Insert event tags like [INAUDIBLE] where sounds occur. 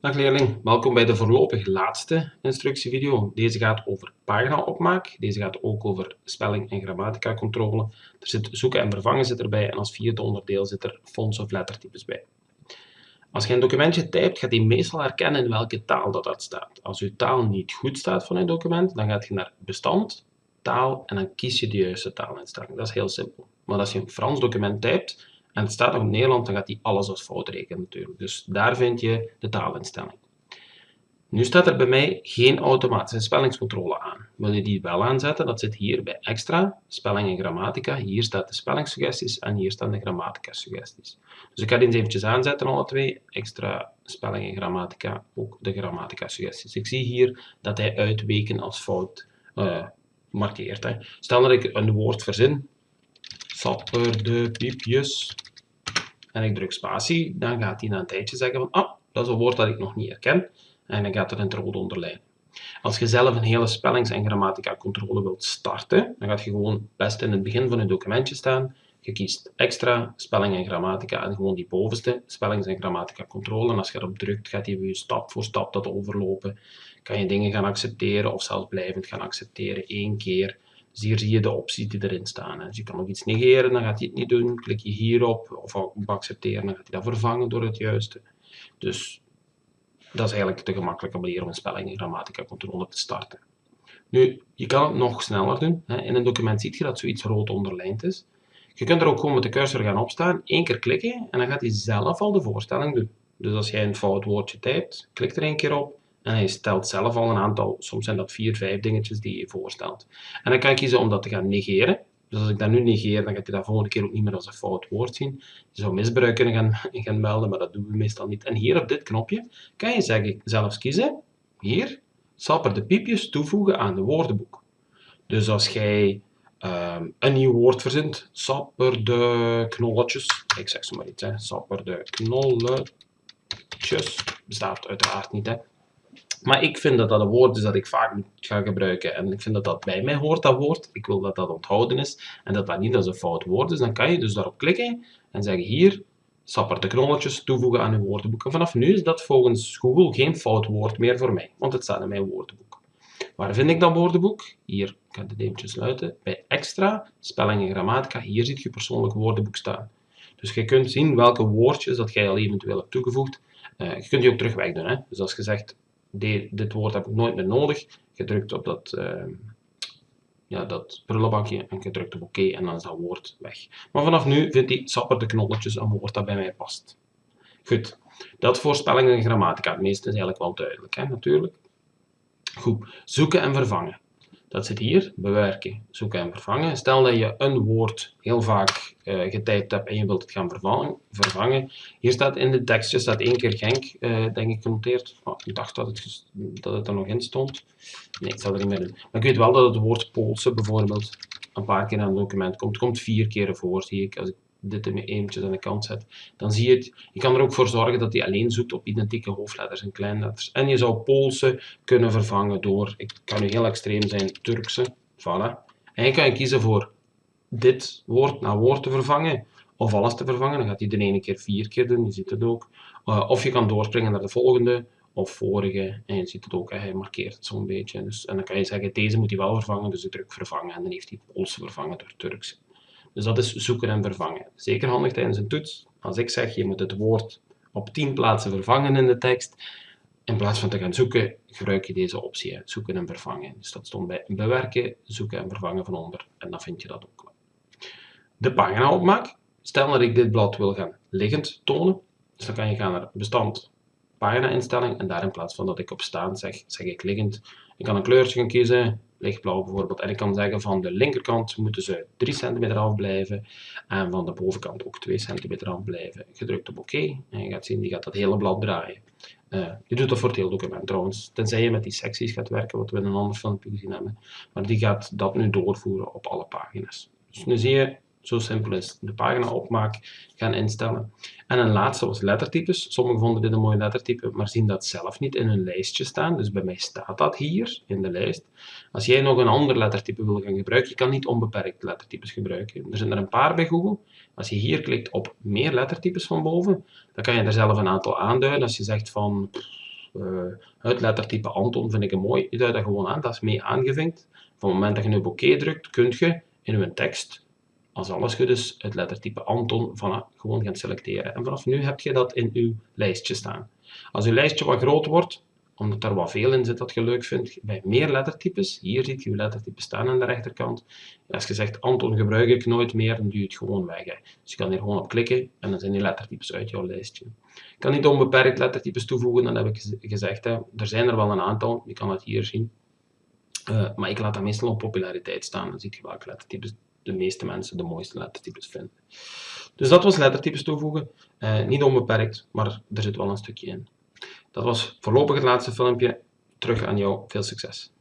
Dag leerling, welkom bij de voorlopig laatste instructievideo. Deze gaat over paginaopmaak, deze gaat ook over spelling- en grammatica-controle. Er zit zoeken en vervangen zit erbij en als vierde onderdeel zit er fonts of lettertypes bij. Als je een documentje typt, gaat hij meestal herkennen in welke taal dat, dat staat. Als je taal niet goed staat van je document, dan gaat je naar bestand, taal en dan kies je de juiste taalinstelling. Dat is heel simpel. Maar als je een Frans document typt, en het staat nog in Nederland, dan gaat hij alles als fout rekenen natuurlijk. Dus daar vind je de taalinstelling. Nu staat er bij mij geen automatische spellingscontrole aan. Wil je die wel aanzetten? Dat zit hier bij extra, spelling en grammatica. Hier staat de spellingssuggesties en hier staan de grammatica-suggesties. Dus ik ga die eens eventjes aanzetten, alle twee. Extra, spelling en grammatica, ook de grammatica-suggesties. Ik zie hier dat hij uitweken als fout uh, markeert. Hè. Stel dat ik een woord verzin, sapper de piepjes, en ik druk spatie, dan gaat hij na een tijdje zeggen van, ah, dat is een woord dat ik nog niet herken, en dan gaat er een rode onderlijn. Als je zelf een hele spellings- en grammatica-controle wilt starten, dan gaat je gewoon best in het begin van je documentje staan. Je kiest extra, spelling en grammatica en gewoon die bovenste, spellings- en grammatica-controle. En als je erop drukt, gaat hij je stap voor stap dat overlopen. Kan je dingen gaan accepteren of zelfs blijvend gaan accepteren één keer. Dus hier zie je de opties die erin staan. Dus je kan ook iets negeren, dan gaat hij het niet doen. Klik je hierop of accepteren, dan gaat hij dat vervangen door het juiste. Dus dat is eigenlijk de gemakkelijke manier om een spelling- en grammatica-controle te starten. Nu, je kan het nog sneller doen. In een document zie je dat zoiets rood onderlijnd is. Je kunt er ook gewoon met de cursor gaan opstaan, één keer klikken en dan gaat hij zelf al de voorstelling doen. Dus als jij een fout woordje typt, klik er één keer op en hij stelt zelf al een aantal, soms zijn dat vier, vijf dingetjes die je voorstelt. En dan kan je kiezen om dat te gaan negeren. Dus als ik dat nu negeer, dan gaat hij dat volgende keer ook niet meer als een fout woord zien. Je zou misbruik kunnen gaan, [LAUGHS] gaan melden, maar dat doen we meestal niet. En hier op dit knopje kan je zeggen, zelfs kiezen, hier, sapper de piepjes toevoegen aan de woordenboek. Dus als jij um, een nieuw woord verzint, sapper de knolletjes, ik zeg zo maar iets, hè, sapper de knolletjes, bestaat uiteraard niet, hè. Maar ik vind dat dat een woord is dat ik vaak ga gebruiken. En ik vind dat dat bij mij hoort, dat woord. Ik wil dat dat onthouden is. En dat dat niet als een fout woord is. Dan kan je dus daarop klikken en zeggen hier, sapper de knolletjes toevoegen aan uw woordenboek. En vanaf nu is dat volgens Google geen fout woord meer voor mij. Want het staat in mijn woordenboek. Waar vind ik dat woordenboek? Hier, ik ga dit eventjes sluiten. Bij extra, spelling en grammatica. Hier ziet je persoonlijk woordenboek staan. Dus je kunt zien welke woordjes dat jij al eventueel hebt toegevoegd. Uh, je kunt die ook terug wegdoen. Hè? Dus als je zegt, dit woord heb ik nooit meer nodig. Je drukt op dat, uh, ja, dat prullenbakje en je drukt op oké en dan is dat woord weg. Maar vanaf nu vindt hij sapper de knolletjes een woord dat bij mij past. Goed, dat voor spelling en grammatica. Het meeste is eigenlijk wel duidelijk, hè, natuurlijk. Goed, zoeken en vervangen. Dat zit hier, bewerken, zoeken en vervangen. Stel dat je een woord heel vaak uh, getypt hebt en je wilt het gaan vervangen. Hier staat in de tekstje, staat één keer Genk, uh, denk ik, genoteerd. Oh, ik dacht dat het, dat het er nog in stond. Nee, ik zal er niet meer doen. Maar ik weet wel dat het woord Poolse bijvoorbeeld een paar keer in een document komt. Het komt vier keer voor, zie ik, als ik dit er eventjes aan de kant zet, dan zie je het. Je kan er ook voor zorgen dat hij alleen zoekt op identieke hoofdletters en kleinletters. En je zou Poolse kunnen vervangen door, ik kan nu heel extreem zijn, Turkse. Voilà. En je kan kiezen voor dit woord naar woord te vervangen, of alles te vervangen. Dan gaat hij de ene keer vier keer doen, je ziet het ook. Uh, of je kan doorspringen naar de volgende, of vorige, en je ziet het ook, hij markeert het zo'n beetje. Dus, en dan kan je zeggen, deze moet hij wel vervangen, dus ik druk vervangen, en dan heeft hij Poolse vervangen door Turkse. Dus dat is zoeken en vervangen. Zeker handig tijdens een toets. Als ik zeg, je moet het woord op 10 plaatsen vervangen in de tekst, in plaats van te gaan zoeken, gebruik je deze optie, zoeken en vervangen. Dus dat stond bij bewerken, zoeken en vervangen van onder, en dan vind je dat ook wel. De pagina opmaak. Stel dat ik dit blad wil gaan liggend tonen, dus dan kan je gaan naar bestand, pagina instelling, en daar in plaats van dat ik op staan zeg, zeg ik liggend. Ik kan een kleurtje gaan kiezen, lichtblauw bijvoorbeeld. En ik kan zeggen van de linkerkant moeten ze 3 cm afblijven en van de bovenkant ook 2 cm afblijven. Gedrukt op oké en je gaat zien, die gaat dat hele blad draaien. Uh, je doet dat voor het hele document trouwens, tenzij je met die secties gaat werken, wat we in een ander filmpje gezien hebben. Maar die gaat dat nu doorvoeren op alle pagina's. Dus nu zie je, zo simpel is de pagina opmaak gaan instellen. En een laatste was lettertypes. Sommigen vonden dit een mooi lettertype, maar zien dat zelf niet in hun lijstje staan. Dus bij mij staat dat hier in de lijst. Als jij nog een ander lettertype wil gaan gebruiken, je kan niet onbeperkt lettertypes gebruiken. Er zijn er een paar bij Google. Als je hier klikt op meer lettertypes van boven, dan kan je er zelf een aantal aanduiden. Als je zegt van uh, het lettertype Anton vind ik een mooi. Je duidt dat gewoon aan, dat is mee aangevinkt. Van het moment dat je nu op oké drukt, kun je in je tekst, als alles goed is, het lettertype Anton gewoon gaan selecteren. En vanaf nu heb je dat in uw lijstje staan. Als uw lijstje wat groter wordt, omdat er wat veel in zit dat je leuk vindt, bij meer lettertypes, hier ziet je uw lettertype staan aan de rechterkant. Als je zegt Anton gebruik ik nooit meer, dan doe je het gewoon weg. Hè. Dus je kan hier gewoon op klikken en dan zijn die lettertypes uit jouw lijstje. Je kan niet onbeperkt lettertypes toevoegen, dan heb ik gezegd. Hè. Er zijn er wel een aantal, je kan het hier zien. Uh, maar ik laat dat meestal op populariteit staan. Dan zie je welke lettertypes de meeste mensen de mooiste lettertypes vinden. Dus dat was lettertypes toevoegen. Uh, niet onbeperkt, maar er zit wel een stukje in. Dat was voorlopig het laatste filmpje. Terug aan jou. Veel succes!